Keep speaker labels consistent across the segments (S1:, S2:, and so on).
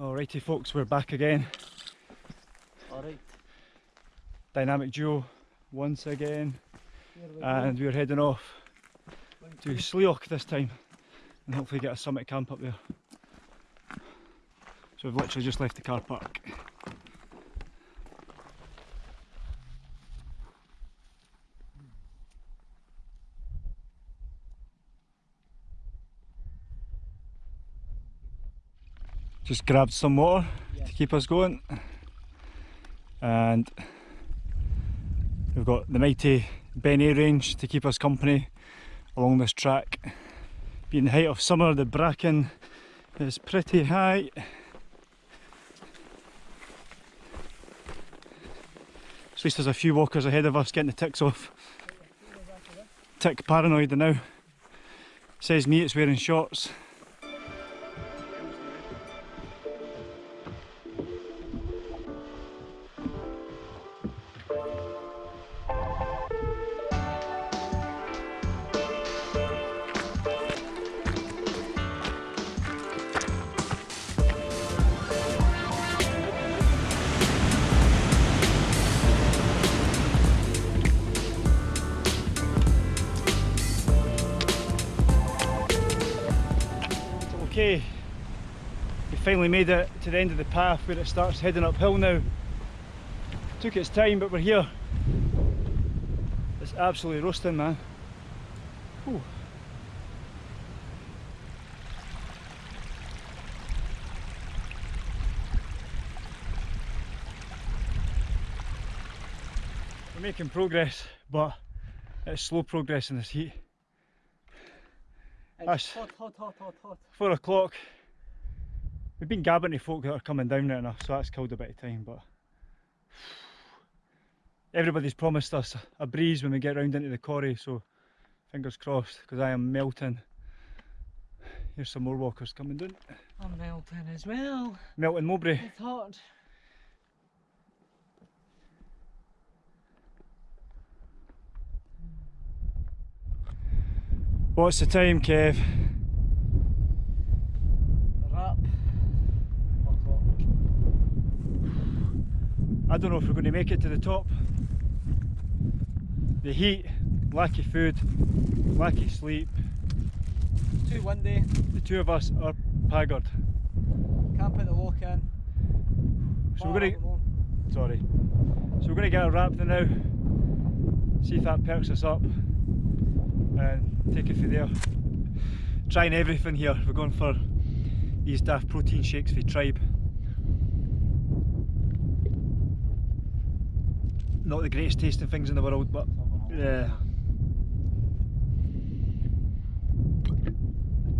S1: Alrighty folks, we're back again.
S2: Alright.
S1: Dynamic duo once again.
S2: We
S1: And we're heading off to Slioch this time and hopefully get a summit camp up there. So we've literally just left the car park. Just grabbed some water to keep us going and we've got the mighty Beinn Eighe range to keep us company along this track. Being the height of summer, the bracken is pretty high. At least there's a few walkers ahead of us getting the ticks off. Tick paranoid now. Says me it's wearing shorts. Okay, we finally made it to the end of the path where it starts heading uphill now. Took its time, but we're here. It's absolutely roasting, man. Whew. We're making progress, but it's slow progress in this heat.
S2: It's hot, hot, hot, hot, hot.
S1: four o'clock. We've been gabbing to folk that are coming down there enough, so that's killed a bit of time. But everybody's promised us a breeze when we get round into the quarry, so fingers crossed, because I am melting. Here's some more walkers coming down.
S2: I'm melting as well.
S1: Melting Mowbray.
S2: It's hot.
S1: What's the time, Kev?
S2: Wrap.
S1: I don't know if we're going to make it to the top. The heat, lack of food, lack of sleep.
S2: Too windy.
S1: The two of us are.
S2: Can't put the walk in.
S1: So we're going
S2: up the moon.
S1: to, sorry. So we're going to get a wrap then now. See if that perks us up and take it from there. Trying everything here. We're going for these daft protein shakes for the tribe. Not the greatest tasting things in the world, but yeah.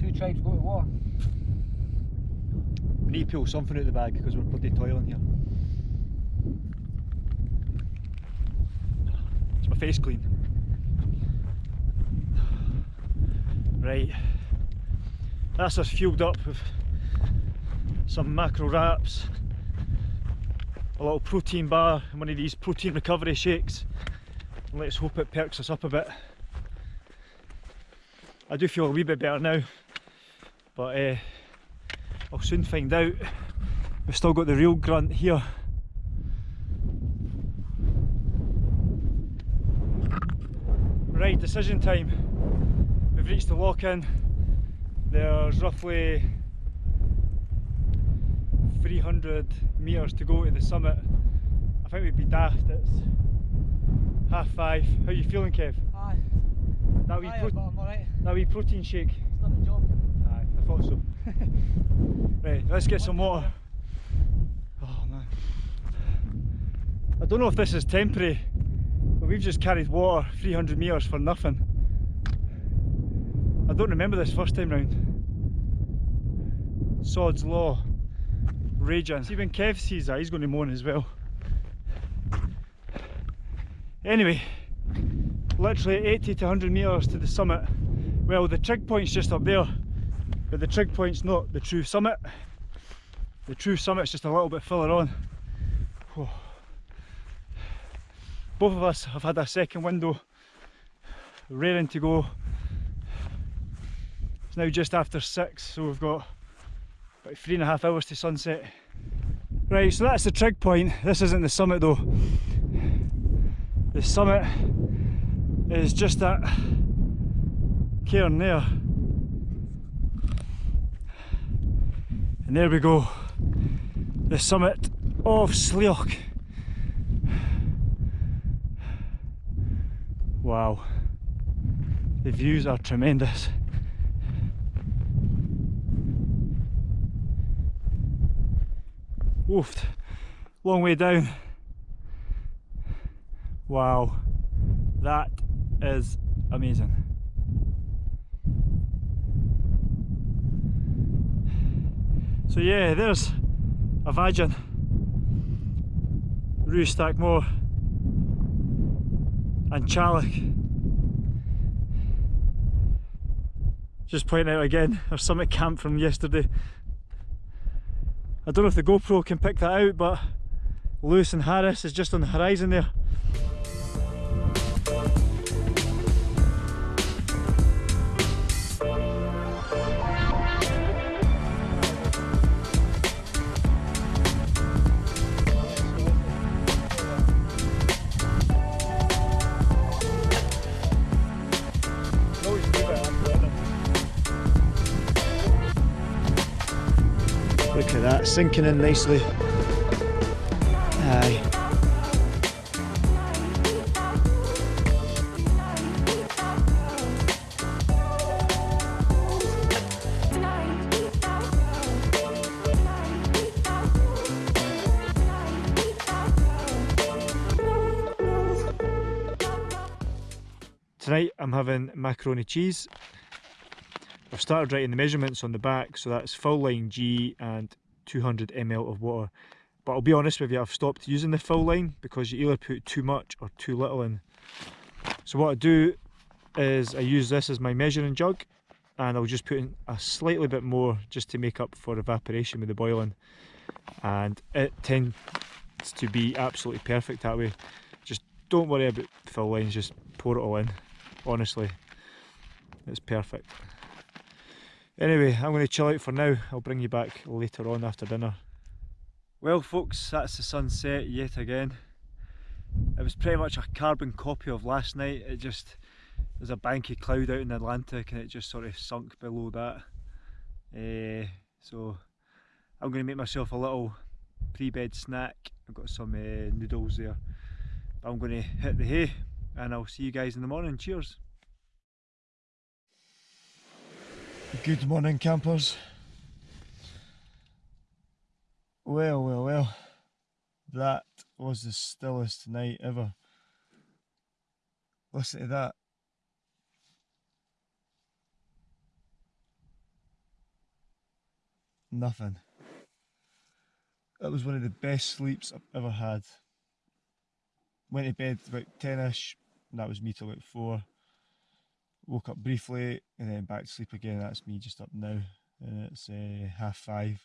S2: Two tribes go to war.
S1: We need to pull something out of the bag because we're bloody toiling here. Is my face clean? Right. That's us fueled up with some macro wraps, a little protein bar and one of these protein recovery shakes. Let's hope it perks us up a bit. I do feel a wee bit better now, but uh, I'll soon find out. We've still got the real grunt here. Right, decision time. Reached the lochan. There's roughly 300 metres to go to the summit. I think we'd be daft, it's half five. How are you feeling Kev?
S2: Aye.
S1: That wee,
S2: Aye,
S1: pro-
S2: but I'm alright.
S1: that wee protein shake?
S2: It's done the job.
S1: Aye, I thought so. right, let's get some water. Oh man. I don't know if this is temporary, but we've just carried water 300 metres for nothing. Don't remember this first time round. Sod's Law. Raging. See when Kev sees that, he's going to moan as well. Anyway, literally 80 to 100 metres to the summit. Well, the trig point's just up there, but the trig point's not the true summit. The true summit's just a little bit further on. Whew. Both of us have had a second window, raring to go. Now just after six, so we've got About three and a half hours to sunset. Right, so that's the trig point. This isn't the summit though. The summit is just that cairn there. And there we go. The summit of Slioch. Wow. The views are tremendous. Woofed. Long way down. Wow. That is amazing. So yeah, there's A' Mhaighdean, Rustackmore and Chalik. Just pointing out again our summit camp from yesterday. I don't know if the GoPro can pick that out, but Lewis and Harris is just on the horizon there. Sinking in nicely. Aye. Tonight I'm having macaroni cheese. I've started writing the measurements on the back, so that's full line G and 200 ml of water. But I'll be honest with you, I've stopped using the fill line because you either put too much or too little in. So what I do is I use this as my measuring jug and I'll just put in a slightly bit more just to make up for evaporation with the boiling. And it tends to be absolutely perfect that way. Just don't worry about fill lines, just pour it all in. Honestly, it's perfect. Anyway, I'm going to chill out for now. I'll bring you back later on after dinner. Well folks, that's the sunset yet again. It was pretty much a carbon copy of last night. It just, there's a banky cloud out in the Atlantic and it just sort of sunk below that. Uh, so I'm going to make myself a little pre-bed snack. I've got some uh, noodles there. But I'm going to hit the hay and I'll see you guys in the morning. Cheers! Good morning campers. Well, well, well. That was the stillest night ever. Listen to that. Nothing. That was one of the best sleeps I've ever had. Went to bed about 10ish, and that was me till about 4 woke up briefly and then back to sleep again. That's me just up now, and it's uh, half five.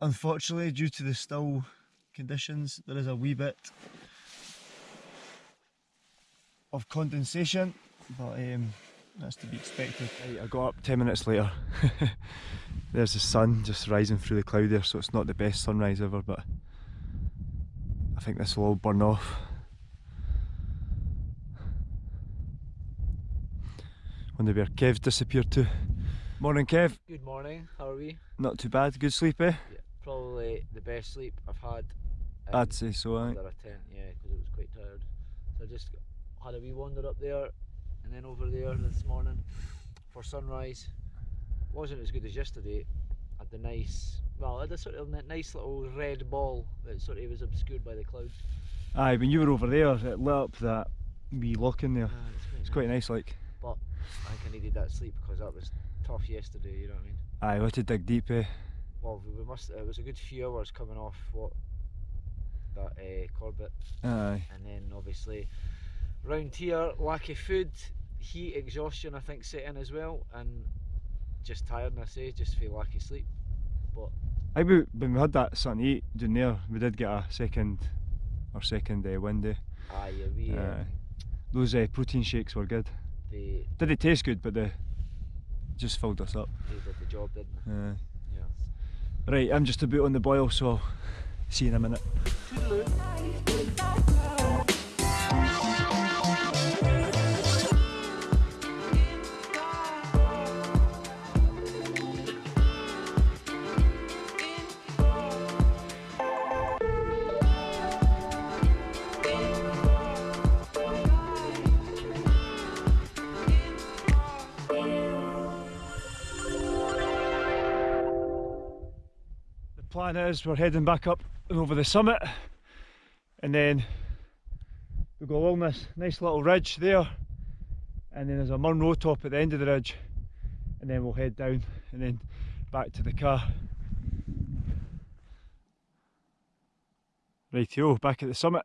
S1: Unfortunately, due to the still conditions, there is a wee bit of condensation, but um, that's to be expected. Right, I got up 10 minutes later. There's the sun just rising through the cloud there, so it's not the best sunrise ever, but I think this will all burn off. Wonder where Kev disappeared to. Morning Kev.
S2: Good morning, how are we?
S1: Not too bad, good sleep eh?
S2: Yeah, probably the best sleep I've had.
S1: I'd say so,
S2: under a tent, yeah, because it was quite tired. So I just had a wee wander up there and then over there this morning for sunrise. Wasn't as good as yesterday. Had the nice, well, had a sort of nice little red ball that sort of was obscured by the clouds.
S1: Aye, when you were over there, it lit up that wee lochan there.
S2: Ah, it's quite
S1: It's quite nice like.
S2: I think I needed that sleep because that was tough yesterday, you know what I mean?
S1: Aye, we had to dig deep eh?
S2: Well, we must. It was a good few hours coming off what that uh, Corbett,
S1: Aye.
S2: and then obviously round here, lack of food, heat, exhaustion. I think set in as well, and just tiredness. Eh, just feel lack of sleep.
S1: Aye, we, when we had that to eat down there, we did get a second, or second uh, wind eh?
S2: Aye, yeah, we. Um,
S1: Those uh, protein shakes were good.
S2: The
S1: Did they taste good, but they just filled us up.
S2: They did the job, didn't they?
S1: Uh,
S2: Yeah.
S1: right, I'm just about on the boil, so see you in a minute. Plan is we're heading back up and over the summit and then we go along this nice little ridge there and then there's a Munro top at the end of the ridge and then we'll head down and then back to the car. Rightio, back at the summit.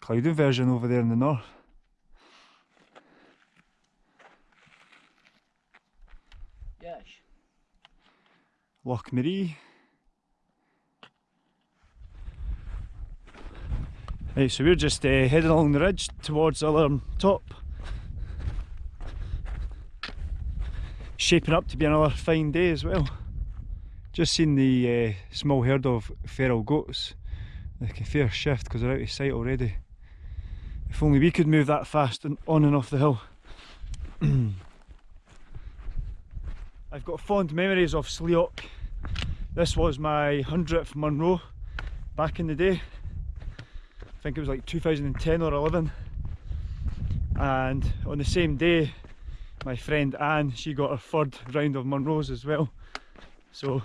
S1: Cloud inversion over there in the north.
S2: Yes.
S1: Loch Maree. Right, so we're just uh, heading along the ridge towards Alarm Top. Shaping up to be another fine day as well. Just seen the uh, small herd of feral goats. Like a fair shift because they're out of sight already. If only we could move that fast and on and off the hill. I've got fond memories of Slioch. This was my 100th Munro back in the day. I think it was like 2010 or 11. And on the same day, my friend Anne, she got her third round of Munros as well. So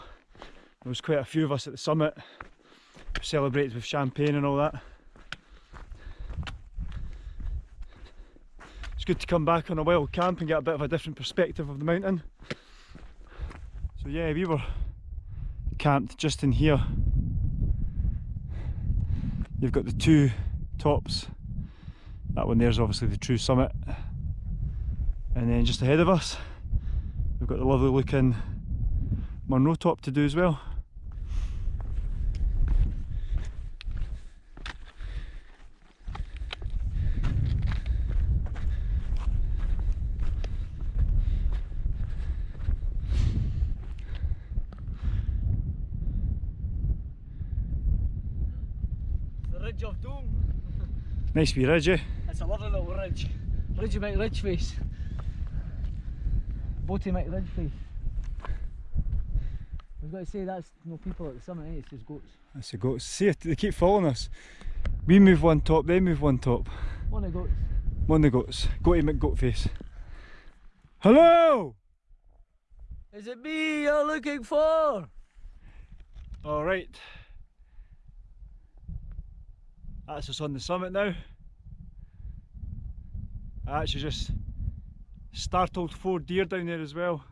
S1: there was quite a few of us at the summit, celebrated with champagne and all that. It's good to come back on a wild camp and get a bit of a different perspective of the mountain. So yeah, we were camped just in here. You've got the two tops. That one there's obviously the true summit. And then just ahead of us, we've got the lovely looking Munro top to do as well.
S2: The Ridge of Doom.
S1: Nice wee ridge, eh?
S2: It's a lovely little ridge. Ridge Mike Ridge face. Boaty Mike Ridge face. We've got to say that's no people at the summit, eh? It's just goats.
S1: That's the goats. See it, they keep following us. We move one top, they move one top.
S2: One of the goats.
S1: One of the goats. Goaty McGoatface. Hello!
S2: Is it me you're looking for?
S1: Alright. That's us on the summit now. I actually just startled four deer down there as well.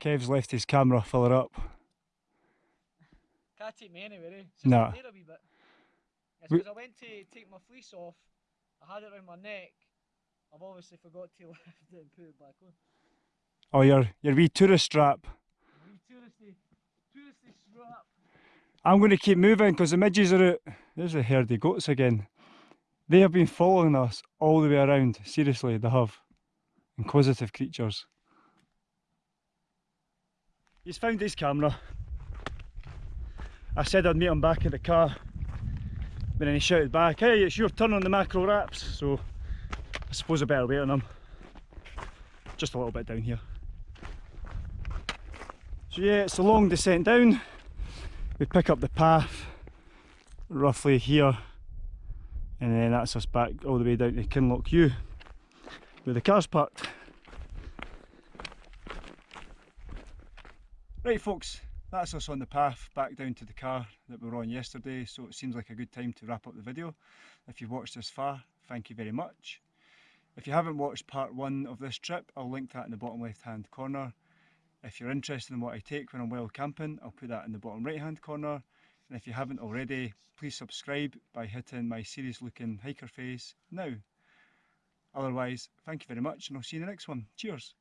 S1: Kev's left his camera, fill her up.
S2: Can't take me anywhere, eh? It's
S1: Nah.
S2: there a wee bit. It's because I went to take my fleece off, I had it around my neck. I've obviously forgot to lift it and put it back on.
S1: Oh, your, your wee tourist strap.
S2: Wee touristy, touristy strap.
S1: I'm going to keep moving because the midges are out. There's the herd of goats again. They have been following us all the way around. Seriously, they have. Inquisitive creatures. He's found his camera. I said I'd meet him back in the car. But then he shouted back, hey, it's your turn on the macro wraps. So I suppose I better wait on him. Just a little bit down here. So yeah, it's a long descent down we pick up the path roughly here and then that's us back all the way down to Kinlochewe where the car's parked. Right folks, that's us on the path back down to the car that we were on yesterday so it seems like a good time to wrap up the video. If you've watched this far, thank you very much. If you haven't watched part one of this trip, I'll link that in the bottom left hand corner. If you're interested in what I take when I'm wild camping, I'll put that in the bottom right hand corner. And if you haven't already, please subscribe by hitting my serious looking hiker face now. Otherwise, thank you very much and I'll see you in the next one. Cheers.